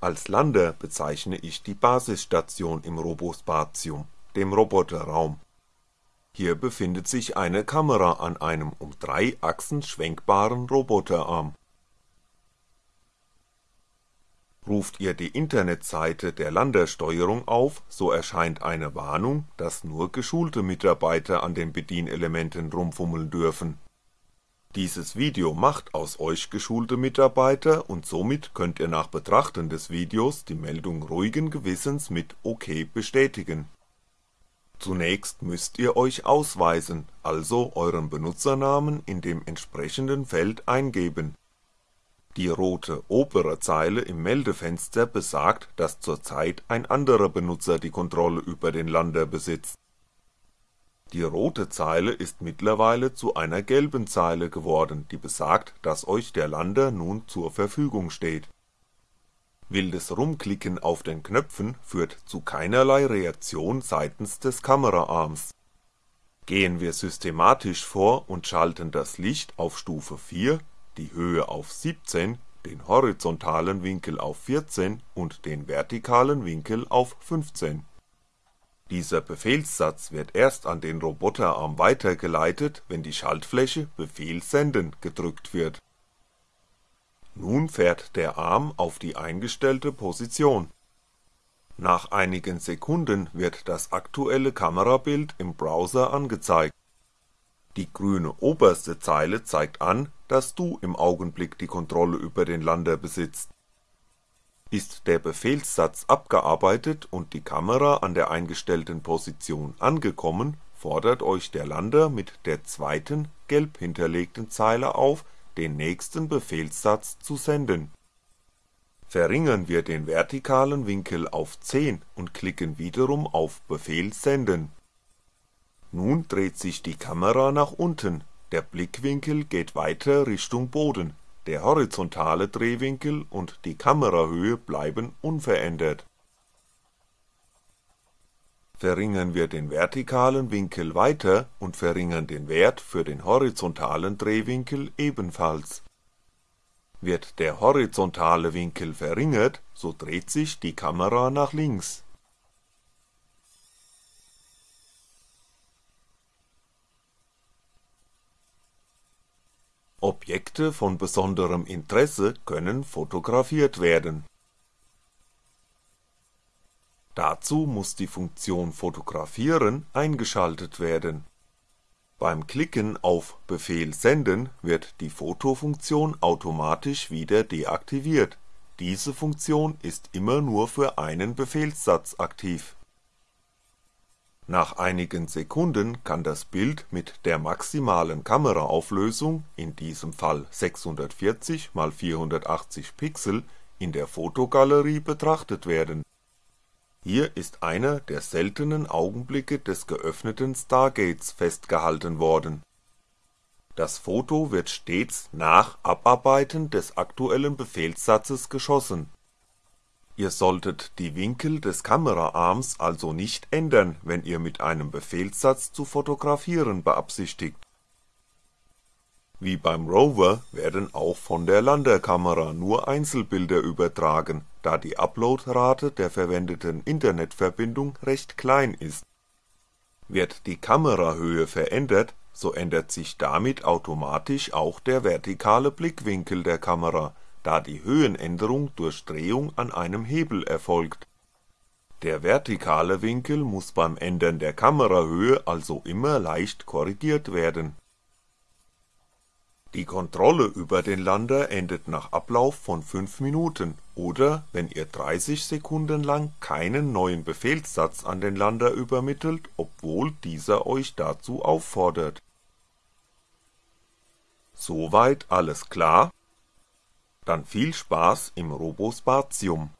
Als Lander bezeichne ich die Basisstation im Robospatium, dem Roboterraum. Hier befindet sich eine Kamera an einem um drei Achsen schwenkbaren Roboterarm. Ruft ihr die Internetseite der Landersteuerung auf, so erscheint eine Warnung, dass nur geschulte Mitarbeiter an den Bedienelementen rumfummeln dürfen dieses Video macht aus euch geschulte Mitarbeiter und somit könnt ihr nach Betrachten des Videos die Meldung ruhigen Gewissens mit OK bestätigen. Zunächst müsst ihr euch ausweisen, also euren Benutzernamen in dem entsprechenden Feld eingeben. Die rote obere Zeile im Meldefenster besagt, dass zurzeit ein anderer Benutzer die Kontrolle über den Lander besitzt die rote Zeile ist mittlerweile zu einer gelben Zeile geworden, die besagt, dass euch der Lander nun zur Verfügung steht. Wildes Rumklicken auf den Knöpfen führt zu keinerlei Reaktion seitens des Kameraarms. Gehen wir systematisch vor und schalten das Licht auf Stufe 4, die Höhe auf 17, den horizontalen Winkel auf 14 und den vertikalen Winkel auf 15 dieser Befehlssatz wird erst an den Roboterarm weitergeleitet, wenn die Schaltfläche Befehl senden gedrückt wird. Nun fährt der Arm auf die eingestellte Position. Nach einigen Sekunden wird das aktuelle Kamerabild im Browser angezeigt. Die grüne oberste Zeile zeigt an, dass du im Augenblick die Kontrolle über den Lander besitzt ist der Befehlssatz abgearbeitet und die Kamera an der eingestellten Position angekommen, fordert euch der Lander mit der zweiten, gelb hinterlegten Zeile auf, den nächsten Befehlssatz zu senden. Verringern wir den vertikalen Winkel auf 10 und klicken wiederum auf Befehl senden. Nun dreht sich die Kamera nach unten, der Blickwinkel geht weiter Richtung Boden der horizontale Drehwinkel und die Kamerahöhe bleiben unverändert. Verringern wir den vertikalen Winkel weiter und verringern den Wert für den horizontalen Drehwinkel ebenfalls. Wird der horizontale Winkel verringert, so dreht sich die Kamera nach links Objekte von besonderem Interesse können fotografiert werden. Dazu muss die Funktion Fotografieren eingeschaltet werden. Beim Klicken auf Befehl Senden wird die Fotofunktion automatisch wieder deaktiviert, diese Funktion ist immer nur für einen Befehlssatz aktiv nach einigen Sekunden kann das Bild mit der maximalen Kameraauflösung, in diesem Fall 640 x 480 Pixel, in der Fotogalerie betrachtet werden. Hier ist einer der seltenen Augenblicke des geöffneten Stargates festgehalten worden. Das Foto wird stets nach Abarbeiten des aktuellen Befehlssatzes geschossen Ihr solltet die Winkel des Kameraarms also nicht ändern, wenn ihr mit einem Befehlssatz zu fotografieren beabsichtigt. Wie beim Rover werden auch von der Landerkamera nur Einzelbilder übertragen, da die Uploadrate der verwendeten Internetverbindung recht klein ist. Wird die Kamerahöhe verändert, so ändert sich damit automatisch auch der vertikale Blickwinkel der Kamera da die Höhenänderung durch Drehung an einem Hebel erfolgt. Der vertikale Winkel muss beim Ändern der Kamerahöhe also immer leicht korrigiert werden. Die Kontrolle über den Lander endet nach Ablauf von 5 Minuten oder wenn ihr 30 Sekunden lang keinen neuen Befehlssatz an den Lander übermittelt, obwohl dieser euch dazu auffordert. Soweit alles klar dann viel Spaß im Robospatium